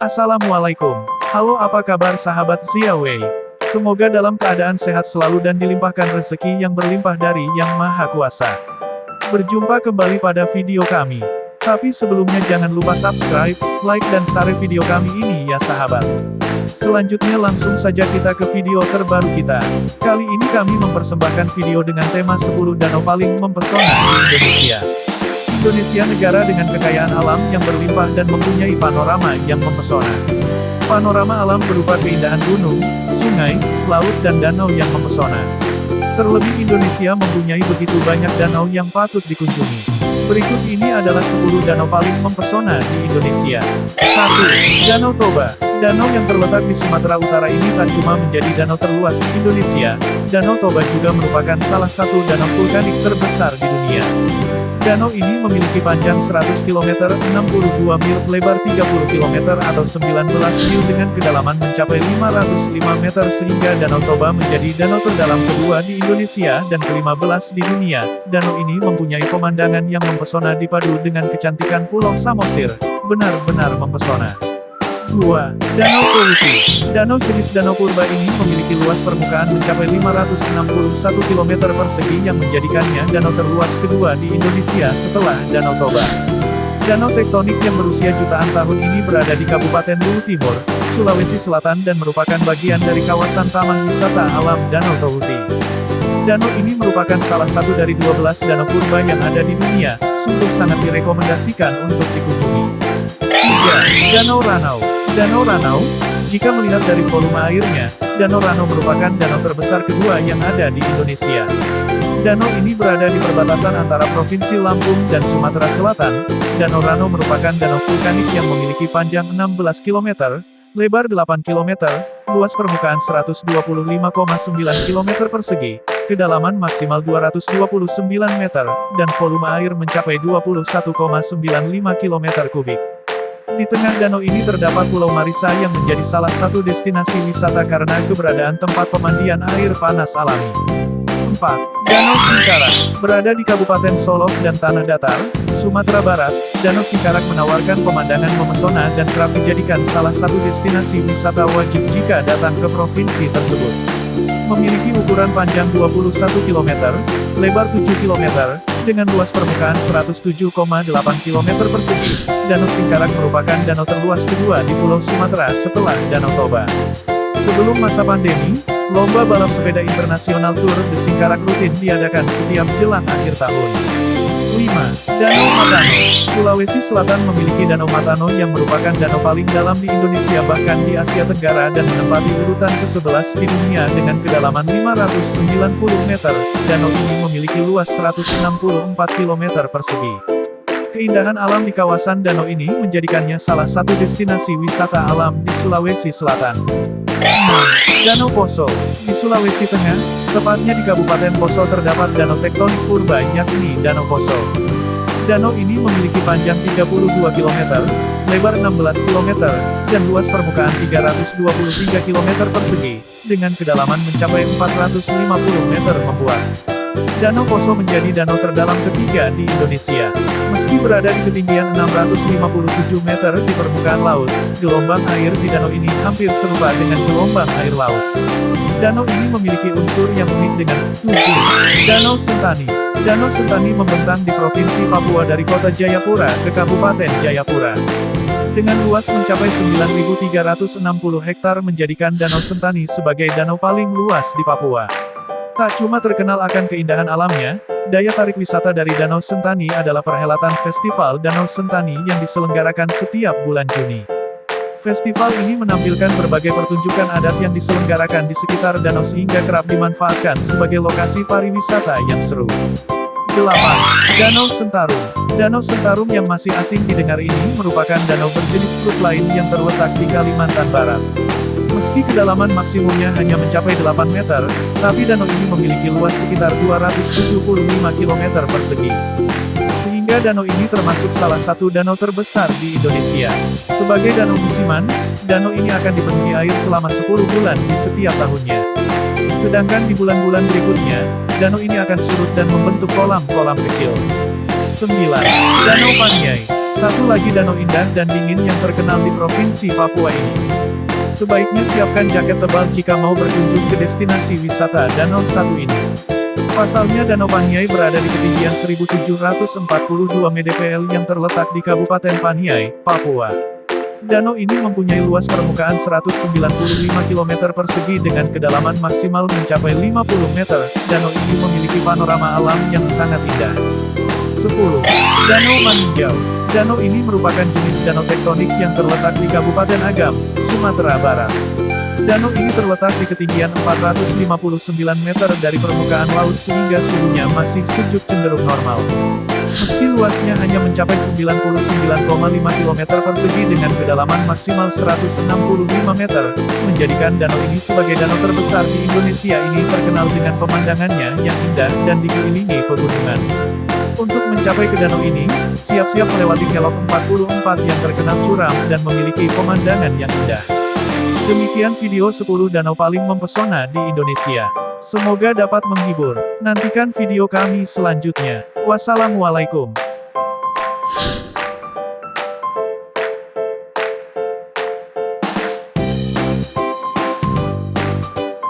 Assalamualaikum. Halo apa kabar sahabat Xiaowei? Semoga dalam keadaan sehat selalu dan dilimpahkan rezeki yang berlimpah dari Yang Maha Kuasa. Berjumpa kembali pada video kami. Tapi sebelumnya jangan lupa subscribe, like dan share video kami ini ya sahabat. Selanjutnya langsung saja kita ke video terbaru kita. Kali ini kami mempersembahkan video dengan tema 10 danau paling mempesona di Indonesia. Indonesia negara dengan kekayaan alam yang berlimpah dan mempunyai panorama yang mempesona. Panorama alam berupa keindahan gunung, sungai, laut dan danau yang mempesona. Terlebih Indonesia mempunyai begitu banyak danau yang patut dikunjungi. Berikut ini adalah 10 danau paling mempesona di Indonesia. 1. Danau Toba. Danau yang terletak di Sumatera Utara ini tak cuma menjadi danau terluas di Indonesia, Danau Toba juga merupakan salah satu danau vulkanik terbesar di dunia. Danau ini memiliki panjang 100 km, 62 mil, lebar 30 km atau 19 mil dengan kedalaman mencapai 505 meter sehingga Danau Toba menjadi danau terdalam kedua di Indonesia dan ke-15 di dunia. Danau ini mempunyai pemandangan yang mempesona dipadu dengan kecantikan Pulau Samosir. Benar-benar mempesona. 2. Danau Kewuti. Danau jenis Danau Purba ini memiliki luas permukaan mencapai 561 km persegi yang menjadikannya danau terluas kedua di Indonesia setelah Danau Toba. Danau tektonik yang berusia jutaan tahun ini berada di Kabupaten Luwu Timur, Sulawesi Selatan dan merupakan bagian dari kawasan Taman Wisata Alam Danau Tohuti. Danau ini merupakan salah satu dari 12 danau purba yang ada di dunia, sungguh sangat direkomendasikan untuk dikunjungi. 3. Danau Ranau Danau Ranau, jika melihat dari volume airnya, Danau Ranau merupakan danau terbesar kedua yang ada di Indonesia. Danau ini berada di perbatasan antara Provinsi Lampung dan Sumatera Selatan. Danau Ranau merupakan danau vulkanik yang memiliki panjang 16 km, lebar 8 km, luas permukaan 125,9 km persegi, kedalaman maksimal 229 meter, dan volume air mencapai 21,95 km kubik. Di tengah danau ini terdapat Pulau Marisa yang menjadi salah satu destinasi wisata karena keberadaan tempat pemandian air panas alami. 4. Danau Singkarak Berada di Kabupaten Solok dan Tanah Datar, Sumatera Barat, Danau Singkarak menawarkan pemandangan memesona dan kerap dijadikan salah satu destinasi wisata wajib jika datang ke provinsi tersebut. Memiliki ukuran panjang 21 km, lebar 7 km, dengan luas permukaan 107,8 km persegi, Danau Singkarak merupakan danau terluas kedua di Pulau Sumatera setelah Danau Toba. Sebelum masa pandemi, lomba balap sepeda internasional Tour de Singkarak rutin diadakan setiap jelang akhir tahun. 5. Danau Matano Sulawesi Selatan memiliki Danau Matano yang merupakan danau paling dalam di Indonesia bahkan di Asia Tenggara dan menempati urutan ke-11 di dunia dengan kedalaman 590 meter. Danau ini memiliki luas 164 km persegi. Keindahan alam di kawasan danau ini menjadikannya salah satu destinasi wisata alam di Sulawesi Selatan. Danau Poso. Di Sulawesi Tengah, tepatnya di Kabupaten Poso terdapat danau tektonik purba yakni Danau Poso. Danau ini memiliki panjang 32 km, lebar 16 km, dan luas permukaan 323 km persegi, dengan kedalaman mencapai 450 meter membuat. Danau Poso menjadi danau terdalam ketiga di Indonesia. Meski berada di ketinggian 657 meter di permukaan laut, gelombang air di danau ini hampir serupa dengan gelombang air laut. Danau ini memiliki unsur yang unik dengan tujuh. Danau Sentani Danau Sentani membentang di Provinsi Papua dari kota Jayapura ke Kabupaten Jayapura. Dengan luas mencapai 9.360 hektar menjadikan Danau Sentani sebagai danau paling luas di Papua. Tak cuma terkenal akan keindahan alamnya, daya tarik wisata dari Danau Sentani adalah perhelatan Festival Danau Sentani yang diselenggarakan setiap bulan Juni. Festival ini menampilkan berbagai pertunjukan adat yang diselenggarakan di sekitar danau sehingga kerap dimanfaatkan sebagai lokasi pariwisata yang seru. 8. Danau Sentarum Danau Sentarum yang masih asing didengar ini merupakan danau berjenis grup lain yang terletak di Kalimantan Barat. Meski kedalaman maksimumnya hanya mencapai 8 meter, tapi danau ini memiliki luas sekitar 275 km persegi. Sehingga danau ini termasuk salah satu danau terbesar di Indonesia. Sebagai danau musiman, danau ini akan dipenuhi air selama 10 bulan di setiap tahunnya. Sedangkan di bulan-bulan berikutnya, danau ini akan surut dan membentuk kolam-kolam kecil. 9. Danau Paniai Satu lagi danau indah dan dingin yang terkenal di Provinsi Papua ini. Sebaiknya siapkan jaket tebal jika mau berkunjung ke destinasi wisata danau satu ini. Pasalnya Danau Paniai berada di ketinggian 1742 mdpl yang terletak di Kabupaten Paniai, Papua. Danau ini mempunyai luas permukaan 195 km persegi dengan kedalaman maksimal mencapai 50 meter. Danau ini memiliki panorama alam yang sangat indah. 10. Danau Maninjau Danau ini merupakan jenis danau tektonik yang terletak di Kabupaten Agam, Sumatera Barat. Danau ini terletak di ketinggian 459 meter dari permukaan laut sehingga suhunya masih sejuk cenderung normal. Meski luasnya hanya mencapai 99,5 km persegi dengan kedalaman maksimal 165 meter, menjadikan danau ini sebagai danau terbesar di Indonesia ini terkenal dengan pemandangannya yang indah dan dikelilingi pegunungan. Untuk mencapai ke danau ini, siap-siap melewati kelok 44 yang terkenal curam dan memiliki pemandangan yang indah. Demikian video 10 danau paling mempesona di Indonesia. Semoga dapat menghibur. Nantikan video kami selanjutnya. Wassalamualaikum.